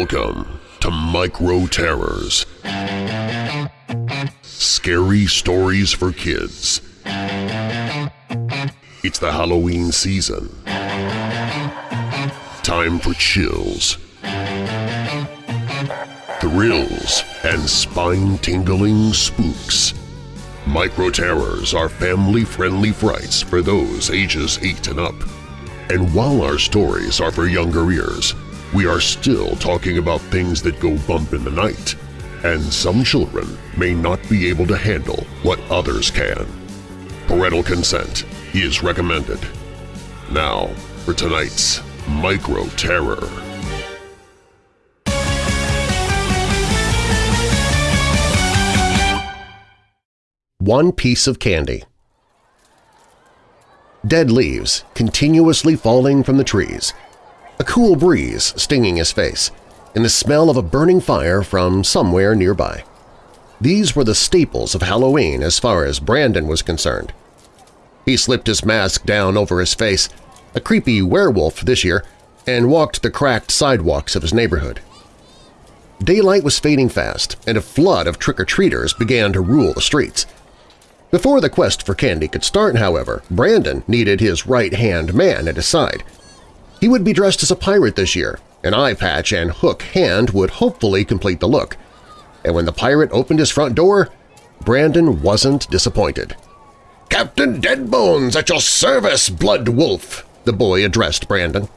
Welcome to Micro Terrors. Scary stories for kids. It's the Halloween season. Time for chills, thrills, and spine-tingling spooks. Micro Terrors are family-friendly frights for those ages 8 and up. And while our stories are for younger ears, we are still talking about things that go bump in the night, and some children may not be able to handle what others can. Parental consent is recommended. Now for tonight's Micro Terror. One piece of candy Dead leaves continuously falling from the trees, a cool breeze stinging his face, and the smell of a burning fire from somewhere nearby. These were the staples of Halloween as far as Brandon was concerned. He slipped his mask down over his face, a creepy werewolf this year, and walked the cracked sidewalks of his neighborhood. Daylight was fading fast, and a flood of trick-or-treaters began to rule the streets. Before the quest for candy could start, however, Brandon needed his right-hand man at his side. He would be dressed as a pirate this year, an eye patch and hook hand would hopefully complete the look. And when the pirate opened his front door, Brandon wasn't disappointed. "'Captain Deadbones at your service, Blood Wolf!' the boy addressed Brandon.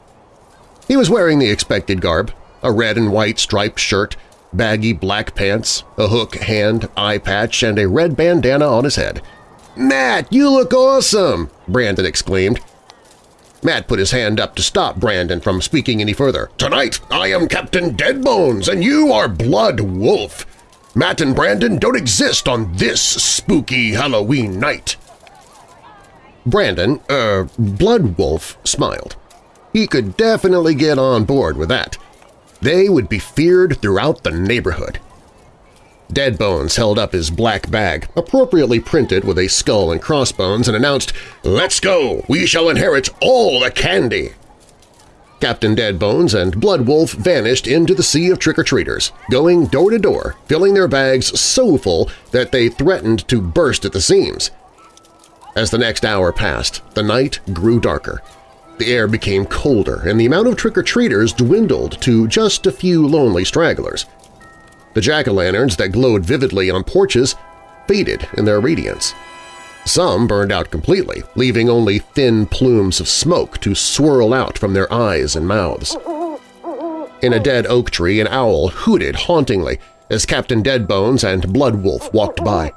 He was wearing the expected garb, a red and white striped shirt, baggy black pants, a hook hand, eye patch, and a red bandana on his head. "'Matt, you look awesome!' Brandon exclaimed. Matt put his hand up to stop Brandon from speaking any further. "'Tonight I am Captain Deadbones and you are Blood Wolf. Matt and Brandon don't exist on this spooky Halloween night.' Brandon, er, Blood Wolf, smiled. He could definitely get on board with that. They would be feared throughout the neighborhood. Deadbones held up his black bag, appropriately printed with a skull and crossbones, and announced, "'Let's go! We shall inherit all the candy!' Captain Deadbones and Blood Wolf vanished into the sea of trick-or-treaters, going door to door, filling their bags so full that they threatened to burst at the seams. As the next hour passed, the night grew darker. The air became colder, and the amount of trick-or-treaters dwindled to just a few lonely stragglers. The jack-o'-lanterns that glowed vividly on porches faded in their radiance. Some burned out completely, leaving only thin plumes of smoke to swirl out from their eyes and mouths. In a dead oak tree, an owl hooted hauntingly as Captain Deadbones and Blood Wolf walked by.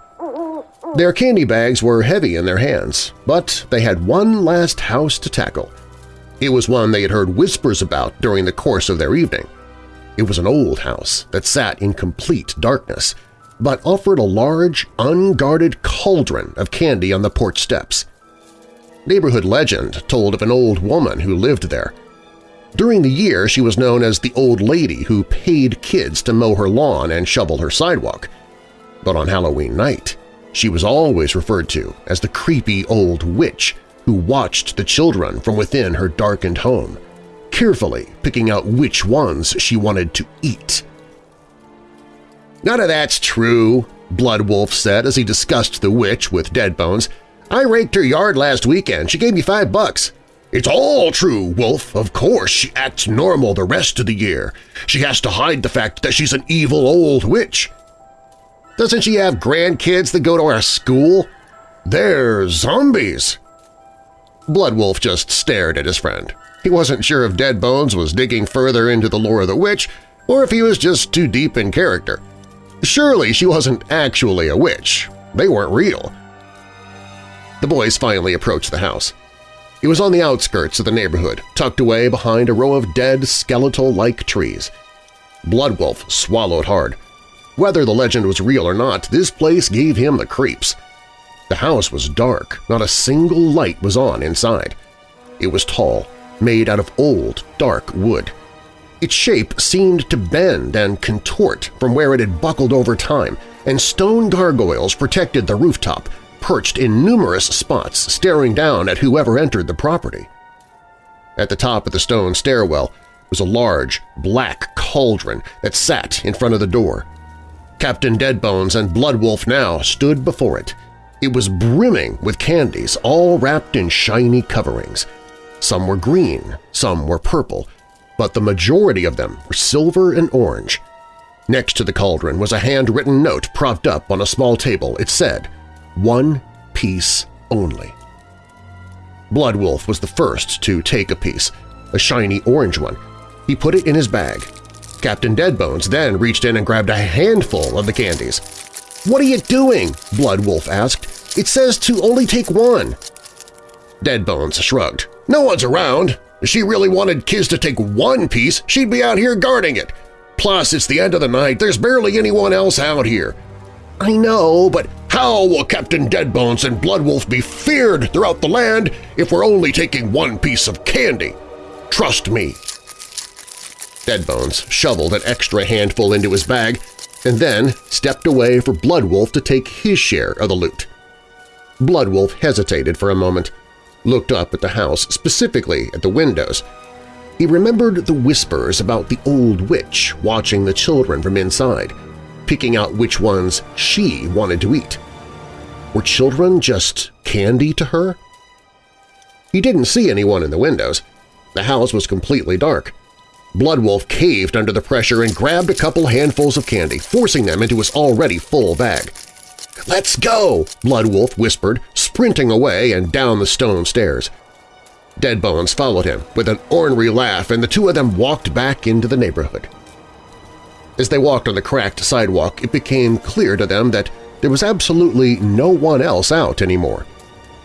Their candy bags were heavy in their hands, but they had one last house to tackle. It was one they had heard whispers about during the course of their evening. It was an old house that sat in complete darkness, but offered a large, unguarded cauldron of candy on the porch steps. Neighborhood legend told of an old woman who lived there. During the year, she was known as the old lady who paid kids to mow her lawn and shovel her sidewalk. But on Halloween night, she was always referred to as the creepy old witch who watched the children from within her darkened home, carefully picking out which ones she wanted to eat. None of that's true, Blood Wolf said as he discussed the witch with Deadbones. I raked her yard last weekend. She gave me five bucks. It's all true, Wolf. Of course she acts normal the rest of the year. She has to hide the fact that she's an evil old witch. Doesn't she have grandkids that go to our school? They're zombies. Blood Wolf just stared at his friend. He wasn't sure if Dead Bones was digging further into the lore of the witch or if he was just too deep in character. Surely she wasn't actually a witch. They weren't real. The boys finally approached the house. It was on the outskirts of the neighborhood, tucked away behind a row of dead, skeletal-like trees. Bloodwolf swallowed hard. Whether the legend was real or not, this place gave him the creeps. The house was dark, not a single light was on inside. It was tall, made out of old, dark wood. Its shape seemed to bend and contort from where it had buckled over time, and stone gargoyles protected the rooftop, perched in numerous spots staring down at whoever entered the property. At the top of the stone stairwell was a large, black cauldron that sat in front of the door. Captain Deadbones and Bloodwolf now stood before it. It was brimming with candies, all wrapped in shiny coverings. Some were green, some were purple, but the majority of them were silver and orange. Next to the cauldron was a handwritten note propped up on a small table. It said, one piece only. Bloodwolf was the first to take a piece, a shiny orange one. He put it in his bag. Captain Deadbones then reached in and grabbed a handful of the candies. "'What are you doing?' Bloodwolf asked. "'It says to only take one.' Deadbones shrugged. "'No one's around. If she really wanted kids to take one piece, she'd be out here guarding it. Plus, it's the end of the night. There's barely anyone else out here. I know, but how will Captain Deadbones and Bloodwolf be feared throughout the land if we're only taking one piece of candy? Trust me. Deadbones shoveled an extra handful into his bag and then stepped away for Bloodwolf to take his share of the loot. Bloodwolf hesitated for a moment, looked up at the house, specifically at the windows. He remembered the whispers about the old witch watching the children from inside, picking out which ones she wanted to eat. Were children just candy to her? He didn't see anyone in the windows. The house was completely dark. Bloodwolf caved under the pressure and grabbed a couple handfuls of candy, forcing them into his already full bag. "'Let's go!' Bloodwolf whispered, sprinting away and down the stone stairs. Deadbones followed him with an ornery laugh, and the two of them walked back into the neighborhood. As they walked on the cracked sidewalk, it became clear to them that there was absolutely no one else out anymore.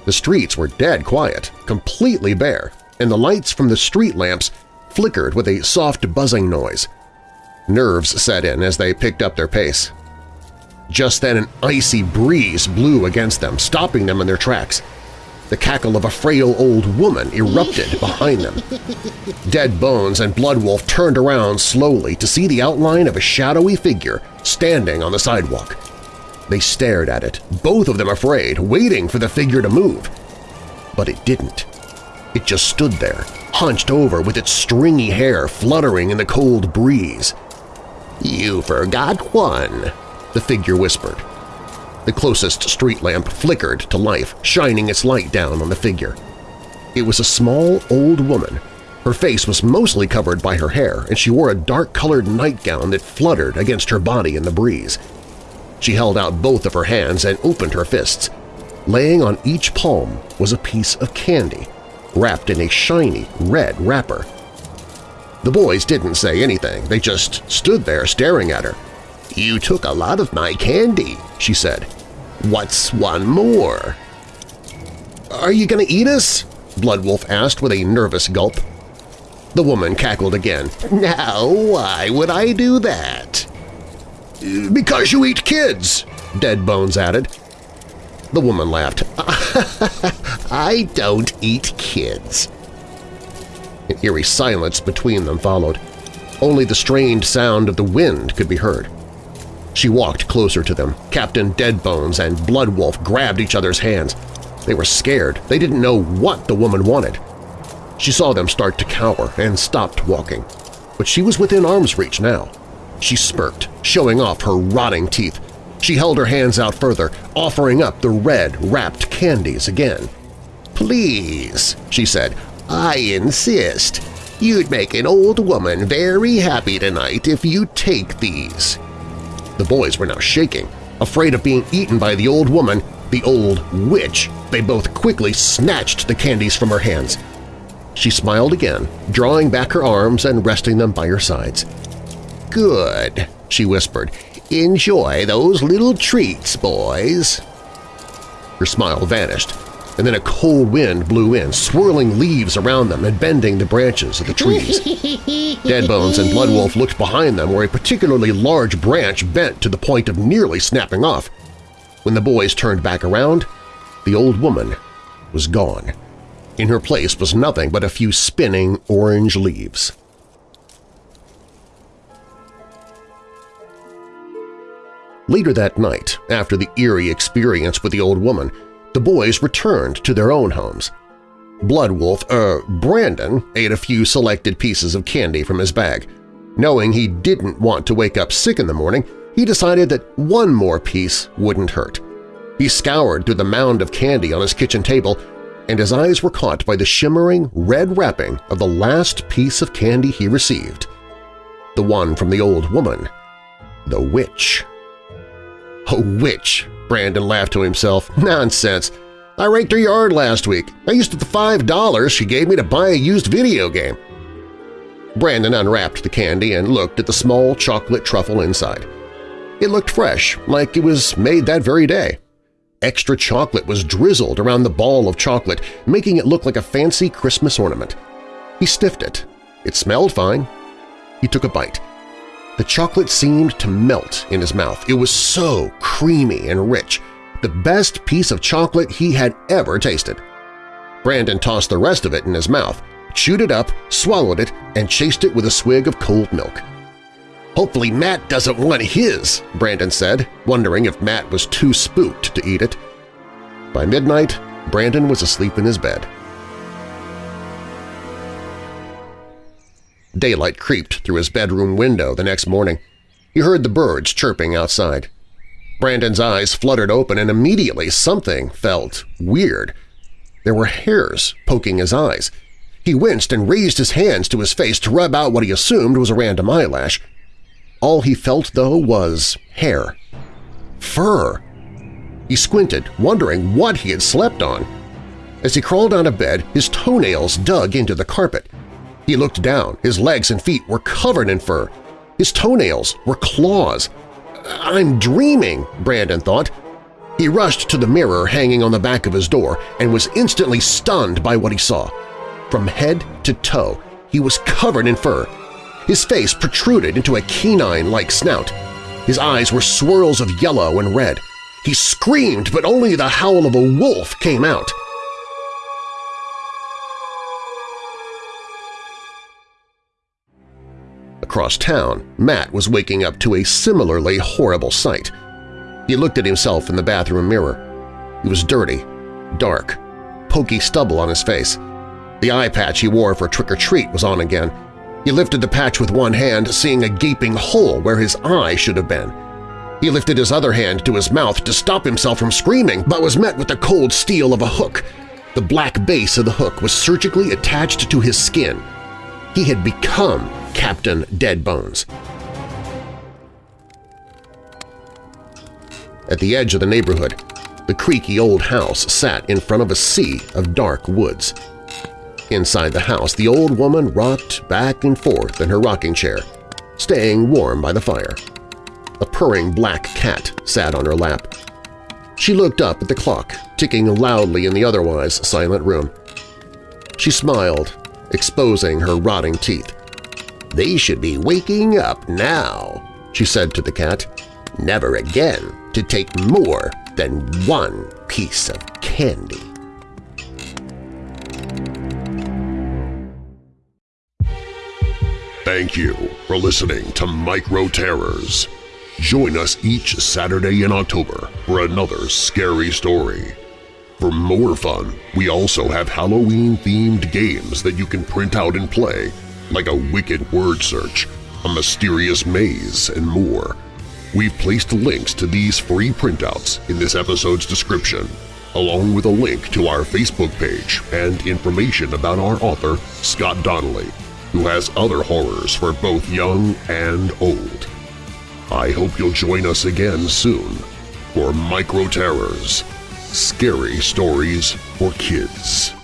The streets were dead quiet, completely bare, and the lights from the street lamps flickered with a soft buzzing noise. Nerves set in as they picked up their pace. Just then an icy breeze blew against them, stopping them in their tracks. The cackle of a frail old woman erupted behind them. Dead Bones and Bloodwolf turned around slowly to see the outline of a shadowy figure standing on the sidewalk. They stared at it, both of them afraid, waiting for the figure to move. But it didn't. It just stood there, hunched over with its stringy hair fluttering in the cold breeze. "'You forgot one,' the figure whispered. The closest street lamp flickered to life, shining its light down on the figure. It was a small, old woman. Her face was mostly covered by her hair, and she wore a dark-colored nightgown that fluttered against her body in the breeze. She held out both of her hands and opened her fists. Laying on each palm was a piece of candy, wrapped in a shiny red wrapper. The boys didn't say anything, they just stood there staring at her. "'You took a lot of my candy,' she said. "'What's one more?' "'Are you going to eat us?' Bloodwolf asked with a nervous gulp. The woman cackled again. "'Now, why would I do that?' "'Because you eat kids,' Deadbones added. The woman laughed. "'I don't eat kids.' An eerie silence between them followed. Only the strained sound of the wind could be heard. She walked closer to them. Captain Deadbones and Bloodwolf grabbed each other's hands. They were scared. They didn't know what the woman wanted. She saw them start to cower and stopped walking. But she was within arm's reach now. She smirked, showing off her rotting teeth. She held her hands out further, offering up the red, wrapped candies again. "'Please,' she said, "'I insist. You'd make an old woman very happy tonight if you take these.' The boys were now shaking. Afraid of being eaten by the old woman, the old witch, they both quickly snatched the candies from her hands. She smiled again, drawing back her arms and resting them by her sides. "'Good,' she whispered. "'Enjoy those little treats, boys.' Her smile vanished, and then a cold wind blew in, swirling leaves around them and bending the branches of the trees. Deadbones and Bloodwolf looked behind them where a particularly large branch bent to the point of nearly snapping off. When the boys turned back around, the old woman was gone. In her place was nothing but a few spinning orange leaves. Later that night, after the eerie experience with the old woman, the boys returned to their own homes. Bloodwolf, er, Brandon, ate a few selected pieces of candy from his bag. Knowing he didn't want to wake up sick in the morning, he decided that one more piece wouldn't hurt. He scoured through the mound of candy on his kitchen table, and his eyes were caught by the shimmering red wrapping of the last piece of candy he received. The one from the old woman. The witch. A witch, Brandon laughed to himself. Nonsense. I raked her yard last week. I used the five dollars she gave me to buy a used video game. Brandon unwrapped the candy and looked at the small chocolate truffle inside. It looked fresh, like it was made that very day. Extra chocolate was drizzled around the ball of chocolate, making it look like a fancy Christmas ornament. He sniffed it. It smelled fine. He took a bite. The chocolate seemed to melt in his mouth. It was so creamy and rich, the best piece of chocolate he had ever tasted. Brandon tossed the rest of it in his mouth, chewed it up, swallowed it, and chased it with a swig of cold milk. Hopefully Matt doesn't want his, Brandon said, wondering if Matt was too spooked to eat it. By midnight, Brandon was asleep in his bed. Daylight creeped through his bedroom window the next morning. He heard the birds chirping outside. Brandon's eyes fluttered open and immediately something felt weird. There were hairs poking his eyes. He winced and raised his hands to his face to rub out what he assumed was a random eyelash. All he felt, though, was hair. Fur! He squinted, wondering what he had slept on. As he crawled out of bed, his toenails dug into the carpet. He looked down. His legs and feet were covered in fur. His toenails were claws. I'm dreaming, Brandon thought. He rushed to the mirror hanging on the back of his door and was instantly stunned by what he saw. From head to toe, he was covered in fur. His face protruded into a canine-like snout. His eyes were swirls of yellow and red. He screamed, but only the howl of a wolf came out. Across town, Matt was waking up to a similarly horrible sight. He looked at himself in the bathroom mirror. He was dirty, dark, pokey stubble on his face. The eye patch he wore for trick-or-treat was on again. He lifted the patch with one hand, seeing a gaping hole where his eye should have been. He lifted his other hand to his mouth to stop himself from screaming, but was met with the cold steel of a hook. The black base of the hook was surgically attached to his skin. He had become Captain Deadbones. At the edge of the neighborhood, the creaky old house sat in front of a sea of dark woods. Inside the house, the old woman rocked back and forth in her rocking chair, staying warm by the fire. A purring black cat sat on her lap. She looked up at the clock, ticking loudly in the otherwise silent room. She smiled, exposing her rotting teeth. They should be waking up now, she said to the cat. Never again to take more than one piece of candy. Thank you for listening to Micro Terrors. Join us each Saturday in October for another scary story. For more fun, we also have Halloween-themed games that you can print out and play like a wicked word search, a mysterious maze, and more. We've placed links to these free printouts in this episode's description, along with a link to our Facebook page and information about our author, Scott Donnelly, who has other horrors for both young and old. I hope you'll join us again soon for Micro Terrors – Scary Stories for Kids.